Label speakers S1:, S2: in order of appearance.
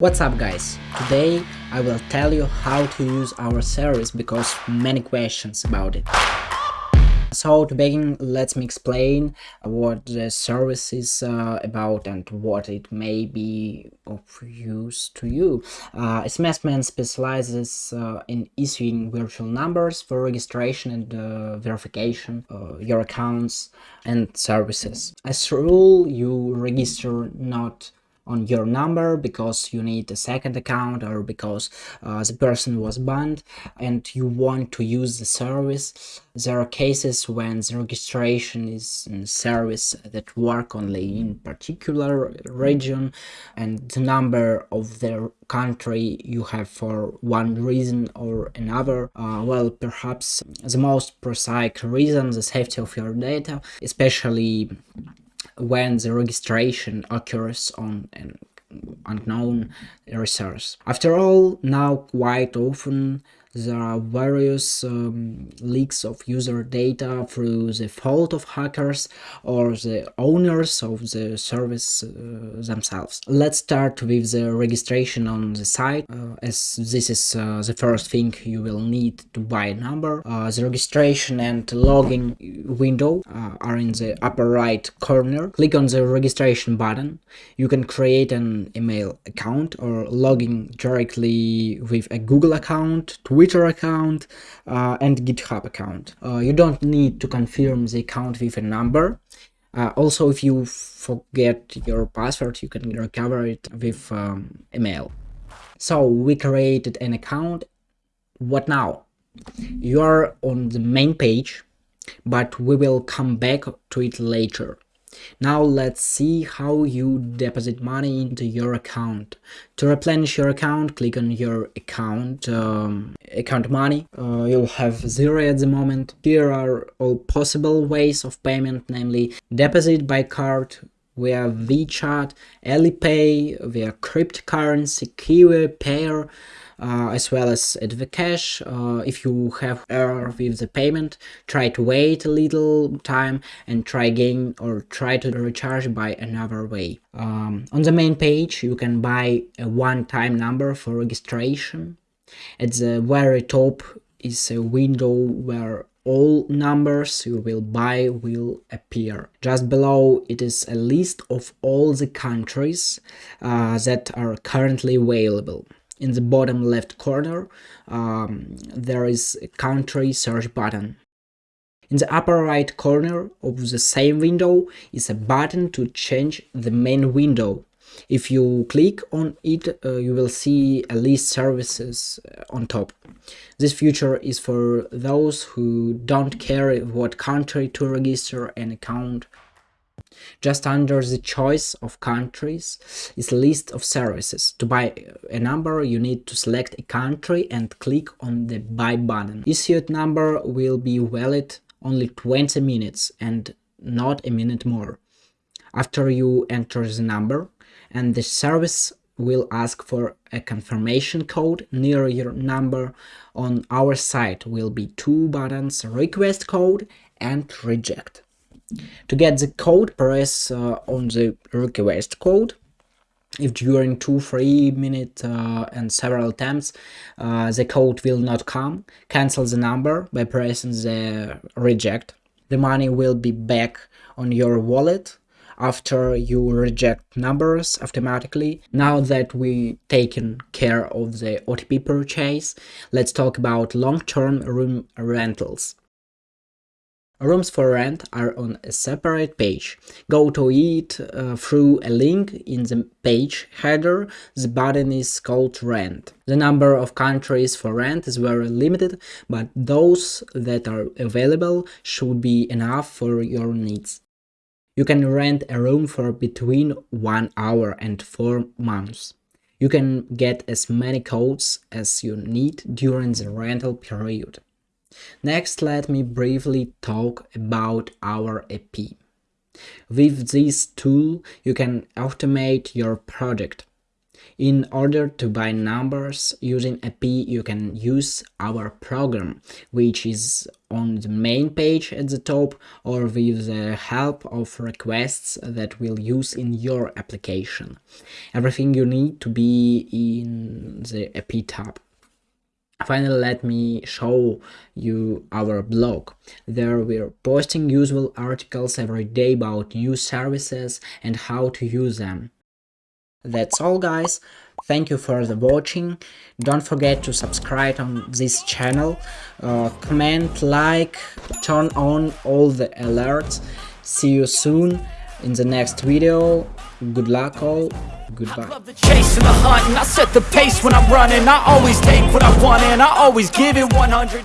S1: What's up guys? Today I will tell you how to use our service because many questions about it. So to begin, let me explain what the service is uh, about and what it may be of use to you. Uh, SMSman specializes uh, in issuing virtual numbers for registration and uh, verification uh, your accounts and services. As a rule, you register not on your number because you need a second account or because uh, the person was banned and you want to use the service. There are cases when the registration is service that work only in particular region and the number of the country you have for one reason or another. Uh, well, perhaps the most prosaic reason, the safety of your data, especially when the registration occurs on an unknown resource. After all, now quite often there are various um, leaks of user data through the fault of hackers or the owners of the service uh, themselves. Let's start with the registration on the site, uh, as this is uh, the first thing you will need to buy a number. Uh, the registration and login window uh, are in the upper right corner. Click on the registration button. You can create an email account or log in directly with a Google account, Twitter Twitter account uh, and GitHub account. Uh, you don't need to confirm the account with a number. Uh, also, if you forget your password, you can recover it with um, email. So we created an account. What now? You are on the main page, but we will come back to it later. Now let's see how you deposit money into your account. To replenish your account, click on your account, um, account money. Uh, you'll have zero at the moment. Here are all possible ways of payment, namely deposit by card, via WeChat, Alipay, via cryptocurrency, Qiwi, Payeer, as well as AdvCash. Uh, if you have error with the payment, try to wait a little time and try again or try to recharge by another way. Um, on the main page, you can buy a one-time number for registration. At the very top is a window where all numbers you will buy will appear. Just below it is a list of all the countries uh, that are currently available in the bottom left corner um, there is a country search button. In the upper right corner of the same window is a button to change the main window. If you click on it, uh, you will see a list services uh, on top. This feature is for those who don't care what country to register an account just under the choice of countries is a list of services. To buy a number, you need to select a country and click on the buy button. Issued number will be valid only 20 minutes and not a minute more. After you enter the number, and the service will ask for a confirmation code near your number. On our site will be two buttons, request code and reject. To get the code, press uh, on the request code. If during 2-3 minutes uh, and several attempts uh, the code will not come, cancel the number by pressing the reject. The money will be back on your wallet after you reject numbers automatically. Now that we taken care of the OTP purchase, let's talk about long-term room rentals. Rooms for rent are on a separate page. Go to it uh, through a link in the page header. The button is called rent. The number of countries for rent is very limited, but those that are available should be enough for your needs. You can rent a room for between 1 hour and 4 months. You can get as many codes as you need during the rental period. Next, let me briefly talk about our API. With this tool, you can automate your project. In order to buy numbers using API you can use our program which is on the main page at the top or with the help of requests that we'll use in your application. Everything you need to be in the API tab. Finally, let me show you our blog. There we're posting useful articles every day about new services and how to use them. That's all guys, thank you for the watching, don't forget to subscribe on this channel, uh, comment, like, turn on all the alerts, see you soon in the next video, good luck all, goodbye. I love the chase and the hunt and I set the pace when I'm running, I always take what I want and I always give it 100